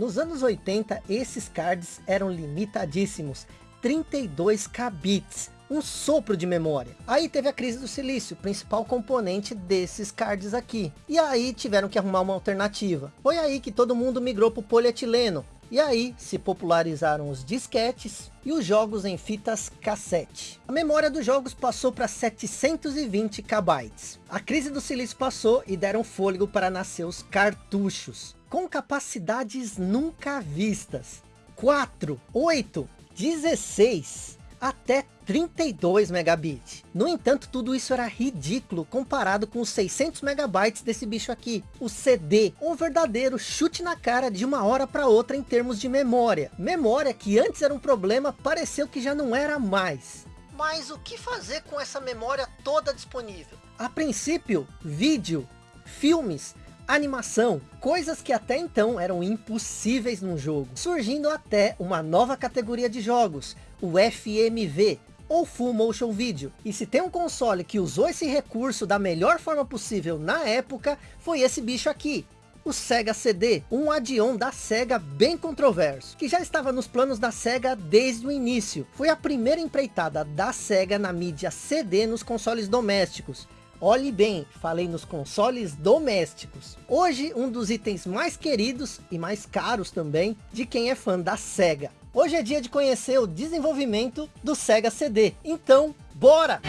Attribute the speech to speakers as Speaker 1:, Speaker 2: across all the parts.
Speaker 1: Nos anos 80, esses cards eram limitadíssimos, 32 kbits, um sopro de memória. Aí teve a crise do silício, principal componente desses cards aqui. E aí tiveram que arrumar uma alternativa. Foi aí que todo mundo migrou para o polietileno. E aí se popularizaram os disquetes e os jogos em fitas cassete. A memória dos jogos passou para 720 KB. A crise do silício passou e deram fôlego para nascer os cartuchos. Com capacidades nunca vistas. 4, 8, 16 até 32 megabits. No entanto, tudo isso era ridículo comparado com os 600 megabytes desse bicho aqui. O CD, um verdadeiro chute na cara de uma hora para outra em termos de memória. Memória que antes era um problema, pareceu que já não era mais. Mas o que fazer com essa memória toda disponível? A princípio, vídeo, filmes, animação, coisas que até então eram impossíveis num jogo, surgindo até uma nova categoria de jogos, o FMV, ou Full Motion Video. E se tem um console que usou esse recurso da melhor forma possível na época, foi esse bicho aqui. O Sega CD, um add-on da Sega bem controverso, que já estava nos planos da Sega desde o início. Foi a primeira empreitada da Sega na mídia CD nos consoles domésticos, Olhe bem, falei nos consoles domésticos. Hoje, um dos itens mais queridos e mais caros também de quem é fã da SEGA. Hoje é dia de conhecer o desenvolvimento do Sega CD. Então, bora!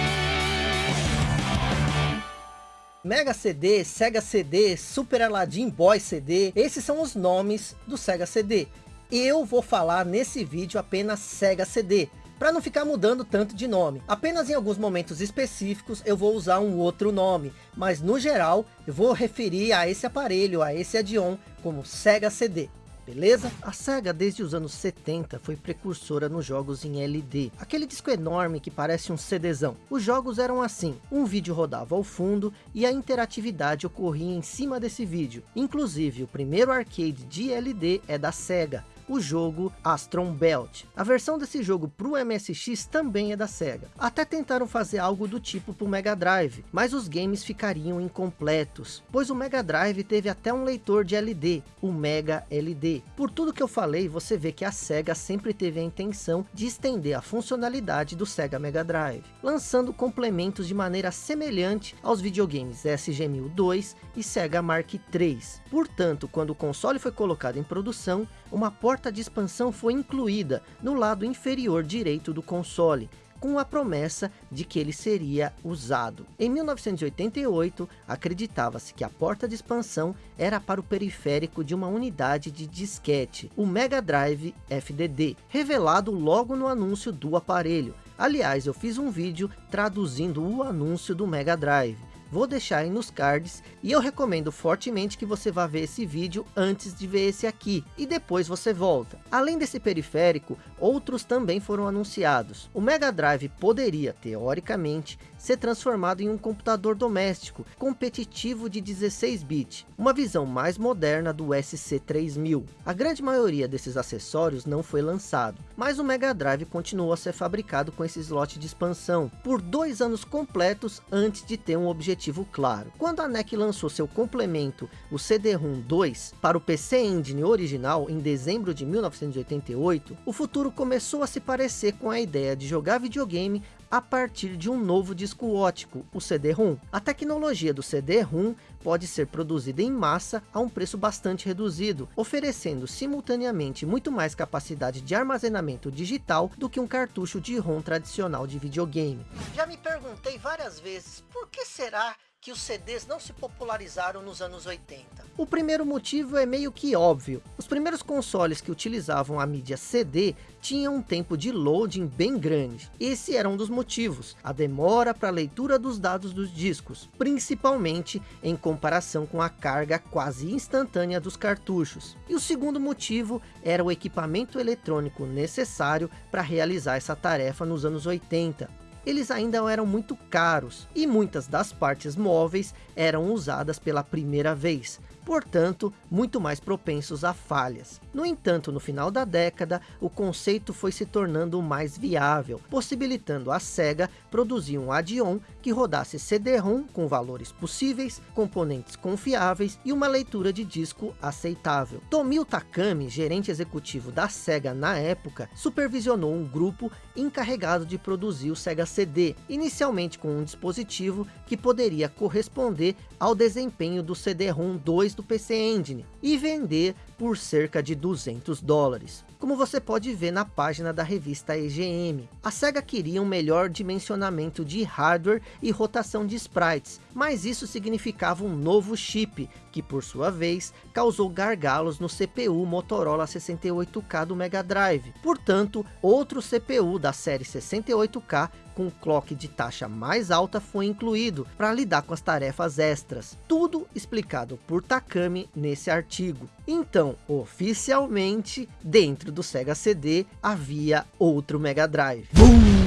Speaker 1: Mega CD, Sega CD, Super Aladdin Boy CD, esses são os nomes do Sega CD. Eu vou falar nesse vídeo apenas Sega CD, para não ficar mudando tanto de nome. Apenas em alguns momentos específicos eu vou usar um outro nome, mas no geral eu vou referir a esse aparelho, a esse add-on, como Sega CD. Beleza? A SEGA desde os anos 70 foi precursora nos jogos em LD, aquele disco enorme que parece um CDzão. Os jogos eram assim, um vídeo rodava ao fundo e a interatividade ocorria em cima desse vídeo. Inclusive o primeiro arcade de LD é da SEGA, o jogo Astron Belt. A versão desse jogo para o MSX também é da SEGA. Até tentaram fazer algo do tipo para o Mega Drive, mas os games ficariam incompletos, pois o Mega Drive teve até um leitor de LD, o Mega LD. Por tudo que eu falei, você vê que a SEGA sempre teve a intenção de estender a funcionalidade do Sega Mega Drive, lançando complementos de maneira semelhante aos videogames SG-1002 e Sega Mark III. Portanto, quando o console foi colocado em produção, uma porta de expansão foi incluída no lado inferior direito do console, com a promessa de que ele seria usado. Em 1988, acreditava-se que a porta de expansão era para o periférico de uma unidade de disquete, o Mega Drive FDD, revelado logo no anúncio do aparelho. Aliás, eu fiz um vídeo traduzindo o anúncio do Mega Drive vou deixar aí nos cards e eu recomendo fortemente que você vá ver esse vídeo antes de ver esse aqui e depois você volta. Além desse periférico, outros também foram anunciados. O Mega Drive poderia, teoricamente, ser transformado em um computador doméstico competitivo de 16-bit, uma visão mais moderna do SC3000. A grande maioria desses acessórios não foi lançado, mas o Mega Drive continuou a ser fabricado com esse slot de expansão por dois anos completos antes de ter um objetivo claro. Quando a NEC lançou seu complemento, o CD-ROM 2, para o PC Engine original em dezembro de 1988, o futuro começou a se parecer com a ideia de jogar videogame a partir de um novo disco ótico, o CD-ROM. A tecnologia do CD-ROM pode ser produzida em massa a um preço bastante reduzido, oferecendo simultaneamente muito mais capacidade de armazenamento digital do que um cartucho de ROM tradicional de videogame. Já me perguntei várias vezes, por que será que os CDs não se popularizaram nos anos 80? O primeiro motivo é meio que óbvio. Os primeiros consoles que utilizavam a mídia CD tinham um tempo de loading bem grande. Esse era um dos motivos, a demora para a leitura dos dados dos discos, principalmente em comparação com a carga quase instantânea dos cartuchos. E o segundo motivo era o equipamento eletrônico necessário para realizar essa tarefa nos anos 80 eles ainda eram muito caros e muitas das partes móveis eram usadas pela primeira vez. Portanto, muito mais propensos a falhas. No entanto, no final da década, o conceito foi se tornando mais viável, possibilitando a SEGA produzir um add-on que rodasse CD-ROM com valores possíveis, componentes confiáveis e uma leitura de disco aceitável. Tomio Takami, gerente executivo da SEGA na época, supervisionou um grupo encarregado de produzir o Sega CD, inicialmente com um dispositivo que poderia corresponder ao desempenho do CD-ROM 2 do PC Engine e vender por cerca de 200 dólares. Como você pode ver na página da revista EGM, a SEGA queria um melhor dimensionamento de hardware e rotação de sprites, mas isso significava um novo chip, que por sua vez causou gargalos no CPU Motorola 68K do Mega Drive. Portanto, outro CPU da série 68K com clock de taxa mais alta foi incluído para lidar com as tarefas extras. Tudo explicado por Takami nesse artigo. Então, oficialmente, dentro do Sega CD havia outro Mega Drive. Boom!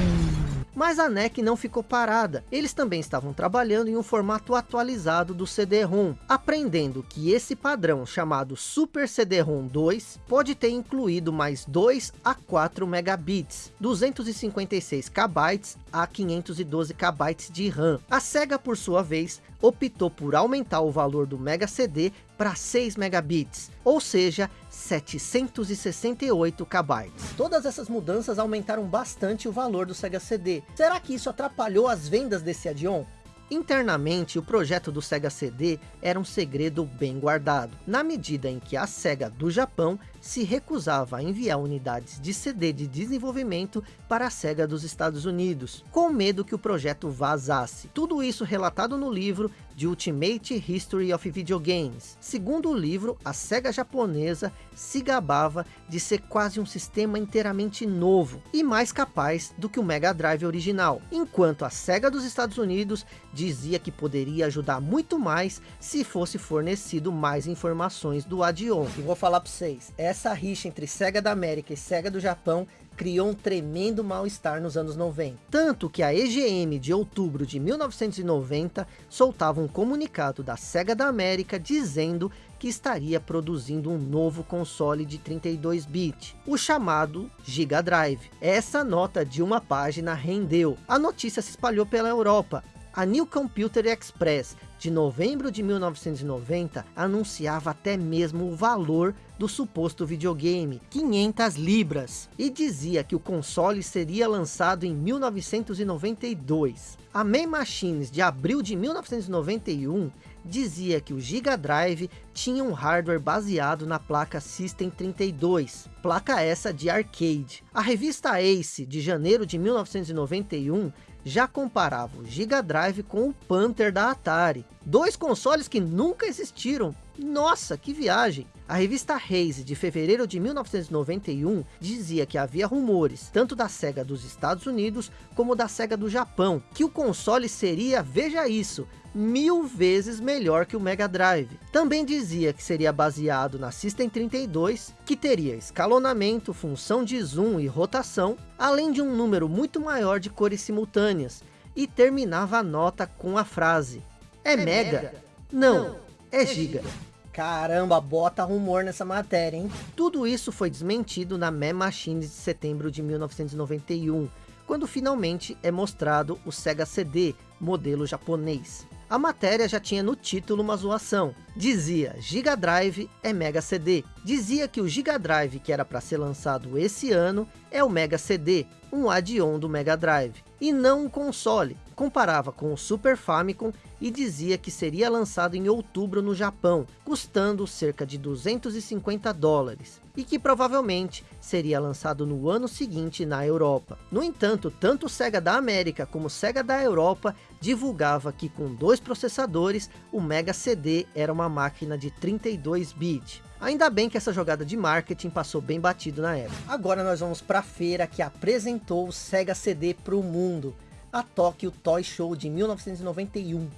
Speaker 1: Mas a NEC não ficou parada. Eles também estavam trabalhando em um formato atualizado do CD-ROM, aprendendo que esse padrão chamado Super CD-ROM 2 pode ter incluído mais 2 a 4 megabits, 256 KB a 512 KB de RAM. A SEGA, por sua vez, optou por aumentar o valor do Mega CD para 6 megabits, ou seja, 768 KB. Todas essas mudanças aumentaram bastante o valor do Sega CD. Será que isso atrapalhou as vendas desse add-on? Internamente, o projeto do Sega CD era um segredo bem guardado, na medida em que a Sega do Japão se recusava a enviar unidades de CD de desenvolvimento para a SEGA dos Estados Unidos, com medo que o projeto vazasse. Tudo isso relatado no livro de Ultimate History of Video Games. Segundo o livro, a SEGA japonesa se gabava de ser quase um sistema inteiramente novo e mais capaz do que o Mega Drive original, enquanto a SEGA dos Estados Unidos dizia que poderia ajudar muito mais se fosse fornecido mais informações do add-on. E vou falar para vocês, rixa entre SEGA da América e SEGA do Japão criou um tremendo mal-estar nos anos 90. Tanto que a EGM de outubro de 1990 soltava um comunicado da SEGA da América dizendo que estaria produzindo um novo console de 32-bit, o chamado Giga Drive. Essa nota de uma página rendeu. A notícia se espalhou pela Europa. A New Computer Express de novembro de 1990 anunciava até mesmo o valor do suposto videogame, 500 libras, e dizia que o console seria lançado em 1992. A May Machines de abril de 1991 dizia que o Giga Drive tinha um hardware baseado na placa System 32, placa essa de arcade. A revista Ace de janeiro de 1991 já comparava o Giga Drive com o Panther da Atari. Dois consoles que nunca existiram. Nossa, que viagem! A revista Raze, de fevereiro de 1991, dizia que havia rumores, tanto da SEGA dos Estados Unidos, como da SEGA do Japão, que o console seria, veja isso, mil vezes melhor que o Mega Drive. Também dizia que seria baseado na System 32, que teria escalonamento, função de zoom e rotação, além de um número muito maior de cores simultâneas, e terminava a nota com a frase, é, é mega? mega? Não, Não, é, é giga. giga. Caramba, bota rumor nessa matéria, hein? Tudo isso foi desmentido na Me Machines de setembro de 1991, quando finalmente é mostrado o Sega CD, modelo japonês. A matéria já tinha no título uma zoação. Dizia Giga Drive é Mega CD. Dizia que o Giga Drive que era para ser lançado esse ano é o Mega CD, um add-on do Mega Drive, e não um console. Comparava com o Super Famicom e dizia que seria lançado em outubro no Japão, custando cerca de 250 dólares, e que provavelmente seria lançado no ano seguinte na Europa. No entanto, tanto o Sega da América como o Sega da Europa divulgava que com dois processadores, o Mega CD era uma máquina de 32 bits. Ainda bem que essa jogada de marketing passou bem batido na época. Agora nós vamos para a feira que apresentou o Sega CD para o mundo, a Tokyo Toy Show de 1991.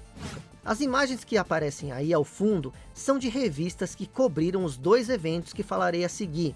Speaker 1: As imagens que aparecem aí ao fundo são de revistas que cobriram os dois eventos que falarei a seguir.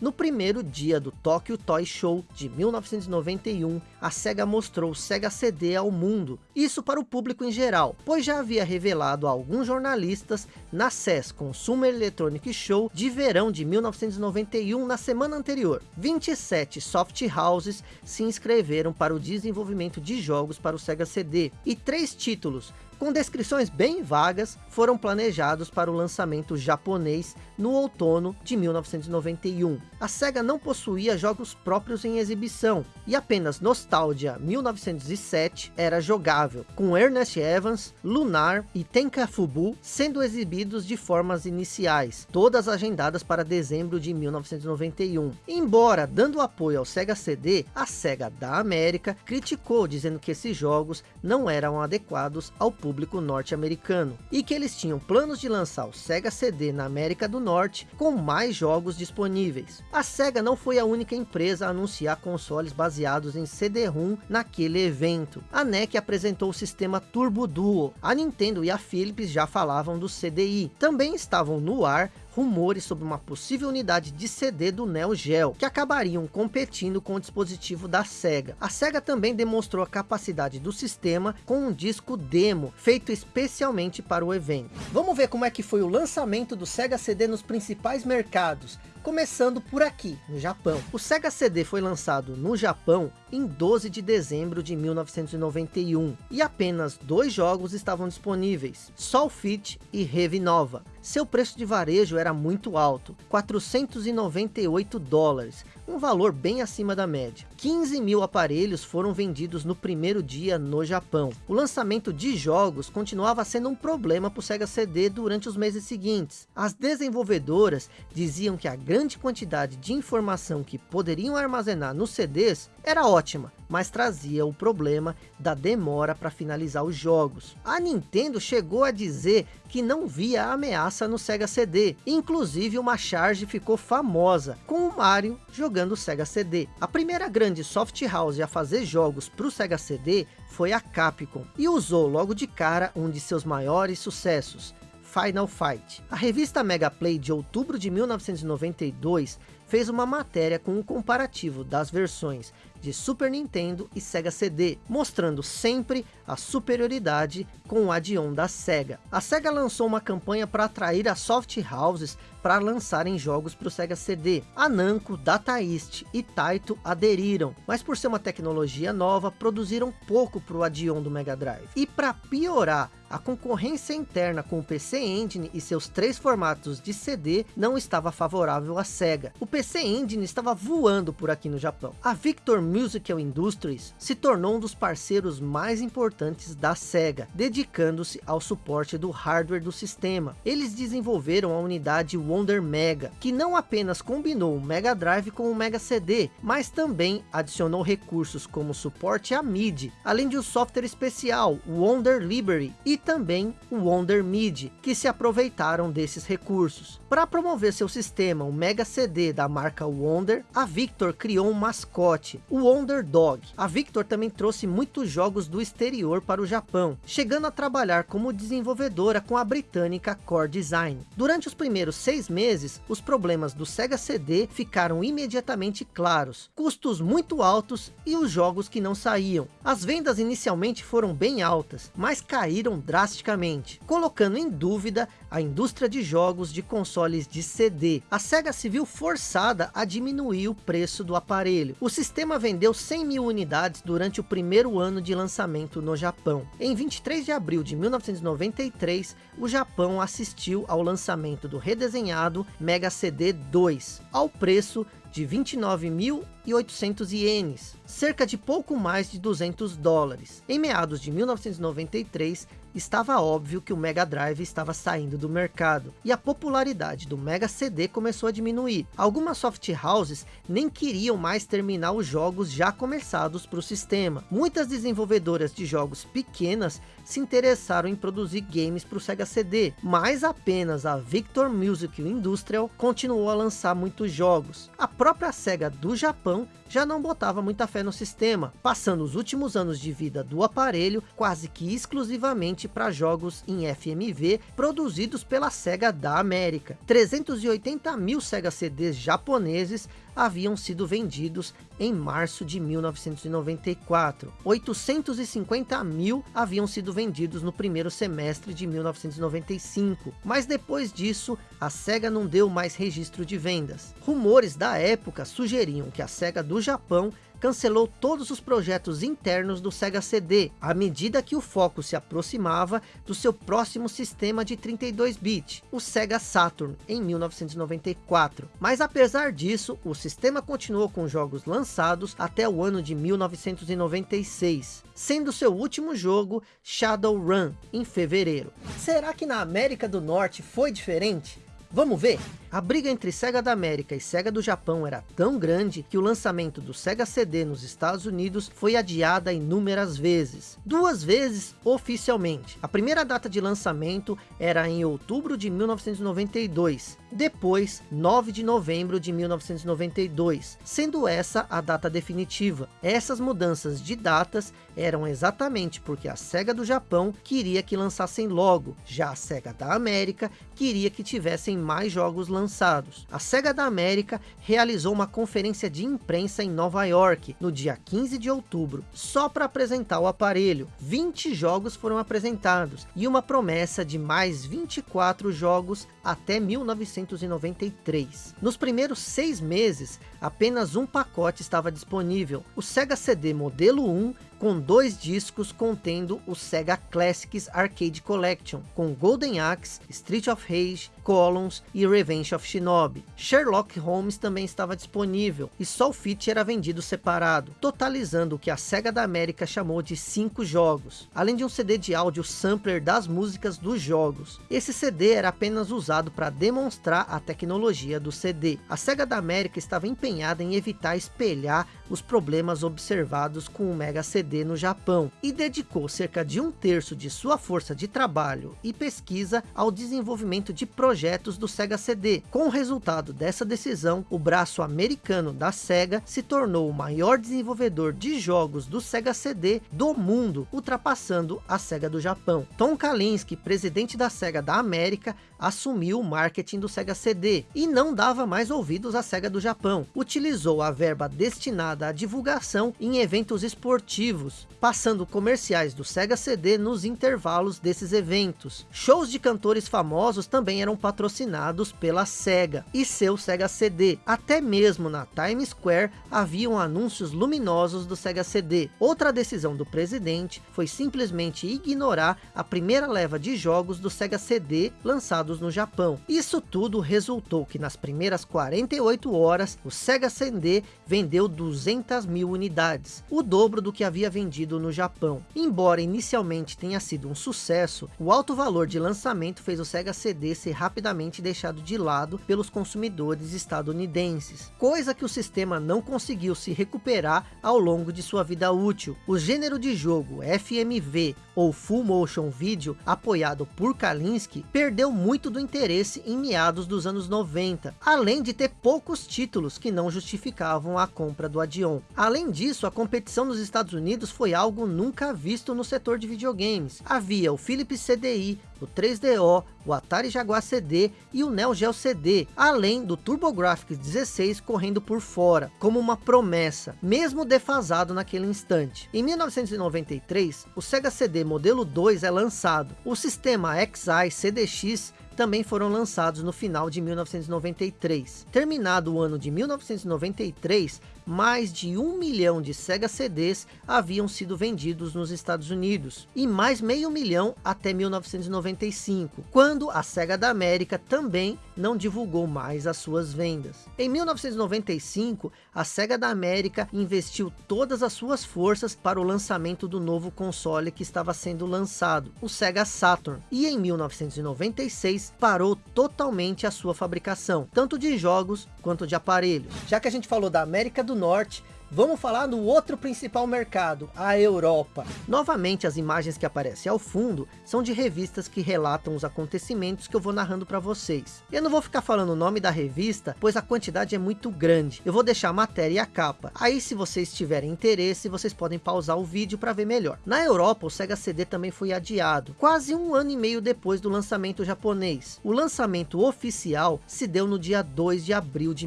Speaker 1: No primeiro dia do Tokyo Toy Show de 1991, a SEGA mostrou o SEGA CD ao mundo, isso para o público em geral, pois já havia revelado a alguns jornalistas na CES Consumer Electronic Show de verão de 1991 na semana anterior. 27 soft houses se inscreveram para o desenvolvimento de jogos para o Sega CD, e três títulos com descrições bem vagas, foram planejados para o lançamento japonês no outono de 1991. A SEGA não possuía jogos próprios em exibição, e apenas Nostalgia 1907 era jogável, com Ernest Evans, Lunar e Tenkafubu sendo exibidos de formas iniciais, todas agendadas para dezembro de 1991. Embora dando apoio ao Sega CD, a SEGA da América criticou dizendo que esses jogos não eram adequados ao público público norte-americano, e que eles tinham planos de lançar o Sega CD na América do Norte com mais jogos disponíveis. A Sega não foi a única empresa a anunciar consoles baseados em CD-ROM naquele evento. A NEC apresentou o sistema Turbo Duo, a Nintendo e a Philips já falavam do CDI. Também estavam no ar rumores sobre uma possível unidade de CD do Neo Geo, que acabariam competindo com o dispositivo da SEGA. A SEGA também demonstrou a capacidade do sistema com um disco demo, feito especialmente para o evento. Vamos ver como é que foi o lançamento do Sega CD nos principais mercados, Começando por aqui, no Japão. O Sega CD foi lançado no Japão em 12 de dezembro de 1991. E apenas dois jogos estavam disponíveis, Soul Fit e Heavy Nova. Seu preço de varejo era muito alto, 498 dólares, um valor bem acima da média. 15 mil aparelhos foram vendidos no primeiro dia no Japão. O lançamento de jogos continuava sendo um problema para o Sega CD durante os meses seguintes. As desenvolvedoras diziam que a grande quantidade de informação que poderiam armazenar nos CDs era ótima, mas trazia o problema da demora para finalizar os jogos. A Nintendo chegou a dizer que não via ameaça no Sega CD, inclusive uma charge ficou famosa, com o Mario jogando o Sega CD. A primeira grande soft house a fazer jogos para o Sega CD foi a Capcom, e usou logo de cara um de seus maiores sucessos, Final Fight. A revista Mega Play de outubro de 1992 fez uma matéria com um comparativo das versões de Super Nintendo e Sega CD, mostrando sempre a superioridade com o add-on da Sega. A Sega lançou uma campanha para atrair as soft houses para lançarem jogos para o Sega CD. A Namco, Data East e Taito aderiram, mas por ser uma tecnologia nova, produziram pouco para o add-on do Mega Drive. E para piorar, a concorrência interna com o PC Engine e seus três formatos de CD não estava favorável à SEGA. O PC Engine estava voando por aqui no Japão. A Victor Musical Industries se tornou um dos parceiros mais importantes da SEGA, dedicando-se ao suporte do hardware do sistema. Eles desenvolveram a unidade Wonder Mega, que não apenas combinou o Mega Drive com o Mega CD, mas também adicionou recursos como suporte a MIDI, além de um software especial, Wonder Library, e também o Wonder MIDI, que se aproveitaram desses recursos. Para promover seu sistema, o Mega CD da marca Wonder, a Victor criou um mascote, o Wonder Dog. A Victor também trouxe muitos jogos do exterior para o Japão, chegando a trabalhar como desenvolvedora com a britânica Core Design. Durante os primeiros seis meses, os problemas do Sega CD ficaram imediatamente claros, custos muito altos e os jogos que não saíam. As vendas inicialmente foram bem altas, mas caíram drasticamente, colocando em dúvida a indústria de jogos de consoles de CD. A SEGA se viu forçada a diminuir o preço do aparelho. O sistema vendeu 100 mil unidades durante o primeiro ano de lançamento no Japão. Em 23 de abril de 1993, o Japão assistiu ao lançamento do redesenhado Mega CD 2, ao preço de 29.800 ienes, cerca de pouco mais de 200 dólares. Em meados de 1993, estava óbvio que o Mega Drive estava saindo do mercado, e a popularidade do Mega CD começou a diminuir. Algumas soft houses nem queriam mais terminar os jogos já começados para o sistema. Muitas desenvolvedoras de jogos pequenas se interessaram em produzir games para o Sega CD, mas apenas a Victor Music Industrial continuou a lançar muitos jogos. A própria Sega do Japão já não botava muita fé no sistema, passando os últimos anos de vida do aparelho quase que exclusivamente para jogos em FMV produzidos pela SEGA da América. 380 mil SEGA CDs japoneses haviam sido vendidos em março de 1994. 850 mil haviam sido vendidos no primeiro semestre de 1995. Mas depois disso, a SEGA não deu mais registro de vendas. Rumores da época sugeriam que a SEGA do Japão cancelou todos os projetos internos do Sega CD, à medida que o foco se aproximava do seu próximo sistema de 32-bit, o Sega Saturn, em 1994. Mas apesar disso, o sistema continuou com jogos lançados até o ano de 1996, sendo seu último jogo Shadowrun, em fevereiro. Será que na América do Norte foi diferente? Vamos ver? A briga entre Sega da América e Sega do Japão era tão grande que o lançamento do Sega CD nos Estados Unidos foi adiada inúmeras vezes. Duas vezes oficialmente. A primeira data de lançamento era em outubro de 1992. Depois, 9 de novembro de 1992. Sendo essa a data definitiva. Essas mudanças de datas eram exatamente porque a Sega do Japão queria que lançassem logo. Já a Sega da América queria que tivessem mais jogos lançados lançados. A SEGA da América realizou uma conferência de imprensa em Nova York, no dia 15 de outubro, só para apresentar o aparelho. 20 jogos foram apresentados, e uma promessa de mais 24 jogos até 1993. Nos primeiros seis meses, apenas um pacote estava disponível, o Sega CD modelo 1 com dois discos contendo o Sega Classics Arcade Collection, com Golden Axe, Street of Rage, Columns e Revenge of Shinobi. Sherlock Holmes também estava disponível, e só o Fit era vendido separado, totalizando o que a SEGA da América chamou de cinco jogos, além de um CD de áudio sampler das músicas dos jogos. Esse CD era apenas usado para demonstrar a tecnologia do CD. A SEGA da América estava empenhada em evitar espelhar os problemas observados com o Mega CD no Japão e dedicou cerca de um terço de sua força de trabalho e pesquisa ao desenvolvimento de projetos do Sega CD. Com o resultado dessa decisão, o braço americano da Sega se tornou o maior desenvolvedor de jogos do Sega CD do mundo, ultrapassando a Sega do Japão. Tom Kalinske, presidente da Sega da América, assumiu o marketing do Sega CD e não dava mais ouvidos à Sega do Japão. Utilizou a verba destinada à divulgação em eventos esportivos, passando comerciais do Sega CD nos intervalos desses eventos. Shows de cantores famosos também eram patrocinados pela Sega e seu Sega CD. Até mesmo na Times Square haviam anúncios luminosos do Sega CD. Outra decisão do presidente foi simplesmente ignorar a primeira leva de jogos do Sega CD lançados no Japão. Isso tudo resultou que nas primeiras 48 horas, o Sega CD vendeu 200 mil unidades, o dobro do que havia vendido no Japão. Embora inicialmente tenha sido um sucesso, o alto valor de lançamento fez o Sega CD ser rapidamente deixado de lado pelos consumidores estadunidenses, coisa que o sistema não conseguiu se recuperar ao longo de sua vida útil. O gênero de jogo FMV ou Full Motion Video, apoiado por Kalinske, perdeu muito do interesse em meados dos anos 90, além de ter poucos títulos que não justificavam a compra do Adion. Além disso, a competição nos Estados Unidos foi algo nunca visto no setor de videogames. Havia o Philips CDI, o 3DO, o Atari Jaguar CD e o Neo Geo CD, além do TurboGrafx 16 correndo por fora, como uma promessa, mesmo defasado naquele instante. Em 1993, o Sega CD modelo 2 é lançado. O sistema XI CDX também foram lançados no final de 1993. Terminado o ano de 1993, mais de um milhão de Sega CDs haviam sido vendidos nos Estados Unidos, e mais meio milhão até 1995, quando a Sega da América também não divulgou mais as suas vendas. Em 1995, a Sega da América investiu todas as suas forças para o lançamento do novo console que estava sendo lançado, o Sega Saturn, e em 1996 parou totalmente a sua fabricação, tanto de jogos quanto de aparelhos. Já que a gente falou da América do Norte, vamos falar do outro principal mercado, a Europa. Novamente, as imagens que aparecem ao fundo são de revistas que relatam os acontecimentos que eu vou narrando para vocês. Eu não vou ficar falando o nome da revista, pois a quantidade é muito grande. Eu vou deixar a matéria e a capa. Aí, se vocês tiverem interesse, vocês podem pausar o vídeo para ver melhor. Na Europa, o Sega CD também foi adiado, quase um ano e meio depois do lançamento japonês. O lançamento oficial se deu no dia 2 de abril de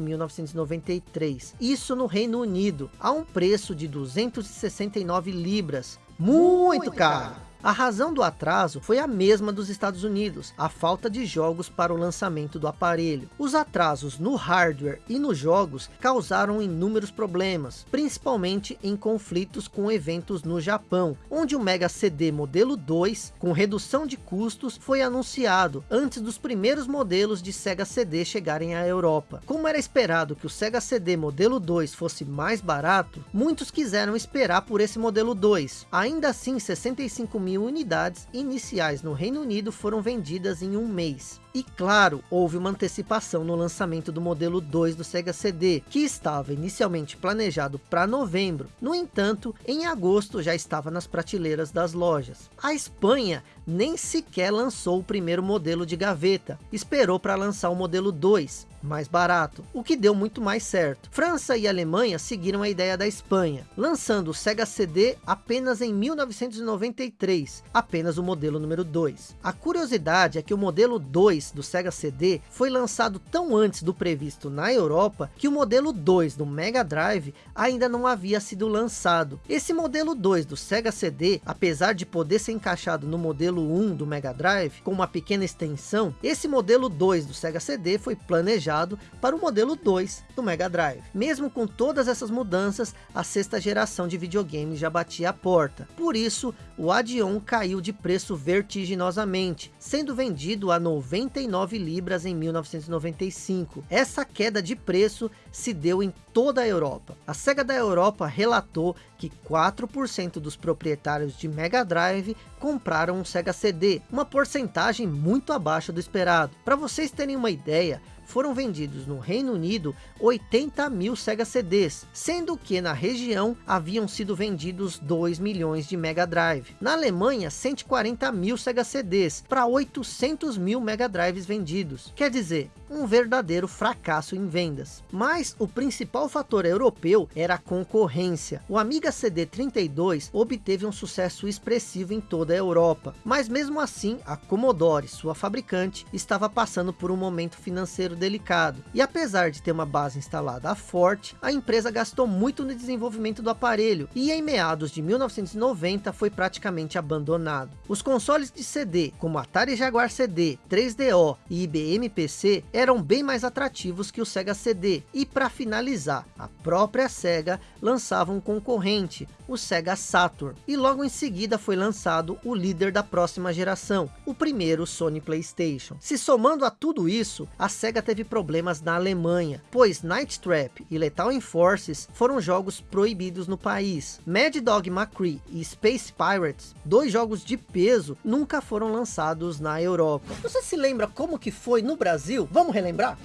Speaker 1: 1993. Isso no Reino Unido a um preço de 269 libras, muito, muito caro. caro. A razão do atraso foi a mesma dos Estados Unidos, a falta de jogos para o lançamento do aparelho. Os atrasos no hardware e nos jogos causaram inúmeros problemas, principalmente em conflitos com eventos no Japão, onde o Mega CD modelo 2, com redução de custos, foi anunciado antes dos primeiros modelos de Sega CD chegarem à Europa. Como era esperado que o Sega CD modelo 2 fosse mais barato, muitos quiseram esperar por esse modelo 2. Ainda assim, 65 mil mil unidades iniciais no Reino Unido foram vendidas em um mês. E claro, houve uma antecipação no lançamento do modelo 2 do Sega CD, que estava inicialmente planejado para novembro. No entanto, em agosto já estava nas prateleiras das lojas. A Espanha nem sequer lançou o primeiro modelo de gaveta, esperou para lançar o modelo 2, mais barato, o que deu muito mais certo. França e Alemanha seguiram a ideia da Espanha, lançando o Sega CD apenas em 1993, apenas o modelo número 2. A curiosidade é que o modelo 2 2 do Sega CD foi lançado tão antes do previsto na Europa, que o modelo 2 do Mega Drive ainda não havia sido lançado. Esse modelo 2 do Sega CD, apesar de poder ser encaixado no modelo 1 do Mega Drive, com uma pequena extensão, esse modelo 2 do Sega CD foi planejado para o modelo 2 do Mega Drive. Mesmo com todas essas mudanças, a sexta geração de videogames já batia a porta. Por isso, o Adion caiu de preço vertiginosamente, sendo vendido a 90 39 libras em 1995. Essa queda de preço se deu em toda a Europa. A SEGA da Europa relatou que 4% dos proprietários de Mega Drive compraram um Sega CD, uma porcentagem muito abaixo do esperado. Para vocês terem uma ideia, foram vendidos no Reino Unido 80 mil Sega CDs, sendo que na região haviam sido vendidos 2 milhões de Mega Drive. Na Alemanha, 140 mil Sega CDs para 800 mil Mega Drives vendidos. Quer dizer, um verdadeiro fracasso em vendas. Mas o principal fator europeu era a concorrência. O Amiga CD32 obteve um sucesso expressivo em toda a Europa, mas mesmo assim a Commodore, sua fabricante, estava passando por um momento financeiro delicado. E apesar de ter uma base instalada forte, a empresa gastou muito no desenvolvimento do aparelho e em meados de 1990 foi praticamente abandonado. Os consoles de CD, como Atari Jaguar CD, 3DO e IBM PC, eram bem mais atrativos que o Sega CD. E para finalizar, a própria Sega lançava um concorrente, o Sega Saturn. E logo em seguida foi lançado o líder da próxima geração, o primeiro Sony Playstation. Se somando a tudo isso, a Sega teve problemas na Alemanha, pois Night Trap e Lethal Enforces foram jogos proibidos no país. Mad Dog McCree e Space Pirates, dois jogos de peso, nunca foram lançados na Europa. Você se lembra como que foi no Brasil? Vamos Vamos relembrar?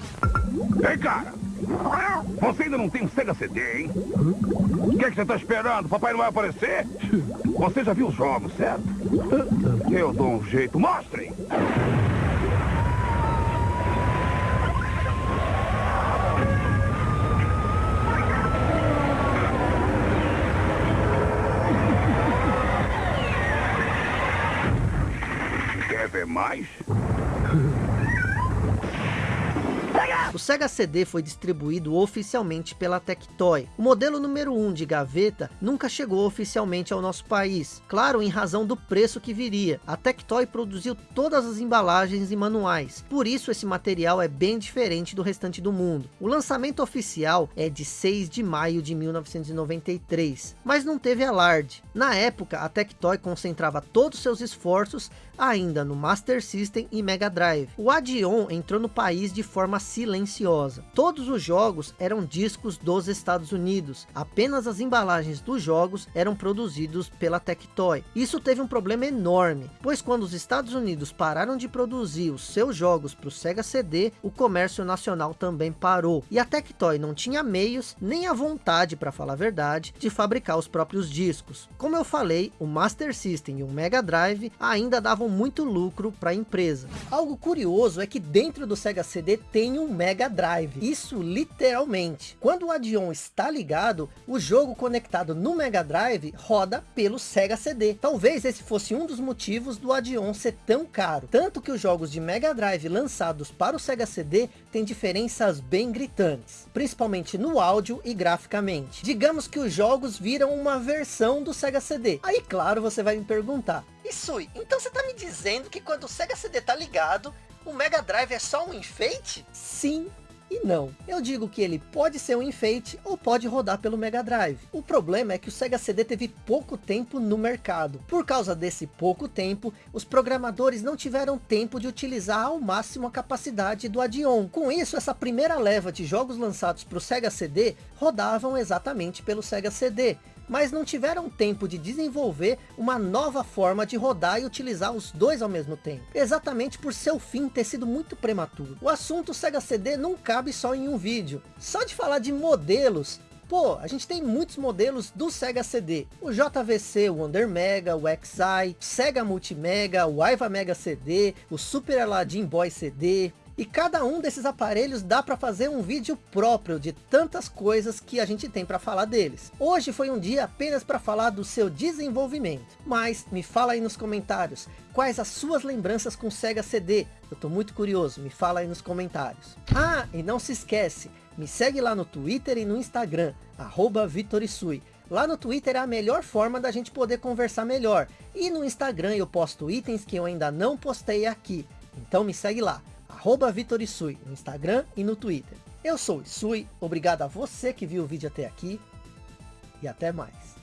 Speaker 2: Ei, cara! Você ainda não tem um Sega CD, hein? O que, é que você está esperando? Papai não vai aparecer? Você já viu os jogos, certo? Eu dou um jeito. Mostrem! Quer ver mais?
Speaker 1: O Sega CD foi distribuído oficialmente pela Tectoy. O modelo número 1 de gaveta nunca chegou oficialmente ao nosso país, claro em razão do preço que viria. A Tectoy produziu todas as embalagens e manuais, por isso esse material é bem diferente do restante do mundo. O lançamento oficial é de 6 de maio de 1993, mas não teve alarde. Na época, a Tectoy concentrava todos seus esforços ainda no Master System e Mega Drive. O Adion entrou no país de forma silenciosa Todos os jogos eram discos dos Estados Unidos. Apenas as embalagens dos jogos eram produzidos pela Tectoy. Isso teve um problema enorme, pois quando os Estados Unidos pararam de produzir os seus jogos para o Sega CD, o comércio nacional também parou. E a Tectoy não tinha meios, nem a vontade, para falar a verdade, de fabricar os próprios discos. Como eu falei, o Master System e o Mega Drive ainda davam muito lucro para a empresa. Algo curioso é que dentro do Sega CD tem um Mega Drive. Isso literalmente. Quando o Adion está ligado, o jogo conectado no Mega Drive roda pelo Sega CD. Talvez esse fosse um dos motivos do Adion ser tão caro. Tanto que os jogos de Mega Drive lançados para o Sega CD têm diferenças bem gritantes. Principalmente no áudio e graficamente. Digamos que os jogos viram uma versão do Sega CD. Aí claro você vai me perguntar. Isui, então você tá me dizendo que quando o Sega CD tá ligado, o Mega Drive é só um enfeite? Sim e não. Eu digo que ele pode ser um enfeite ou pode rodar pelo Mega Drive. O problema é que o Sega CD teve pouco tempo no mercado. Por causa desse pouco tempo, os programadores não tiveram tempo de utilizar ao máximo a capacidade do Adion. Com isso, essa primeira leva de jogos lançados para o Sega CD rodavam exatamente pelo Sega CD mas não tiveram tempo de desenvolver uma nova forma de rodar e utilizar os dois ao mesmo tempo. Exatamente por seu fim ter sido muito prematuro. O assunto Sega CD não cabe só em um vídeo. Só de falar de modelos, Pô, a gente tem muitos modelos do Sega CD. O JVC, o Wonder Mega, o XI, Sega Multimega, o Aiva Mega CD, o Super Aladdin Boy CD, e cada um desses aparelhos dá para fazer um vídeo próprio de tantas coisas que a gente tem para falar deles. Hoje foi um dia apenas para falar do seu desenvolvimento. Mas me fala aí nos comentários, quais as suas lembranças com Sega CD? Eu tô muito curioso, me fala aí nos comentários. Ah, e não se esquece, me segue lá no Twitter e no Instagram, arroba Vitorisui. Lá no Twitter é a melhor forma da gente poder conversar melhor. E no Instagram eu posto itens que eu ainda não postei aqui. Então me segue lá arroba Vitor Isui, no Instagram e no Twitter. Eu sou o Isui, obrigado a você que viu o vídeo até aqui e até mais.